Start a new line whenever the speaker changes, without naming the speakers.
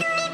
Bye.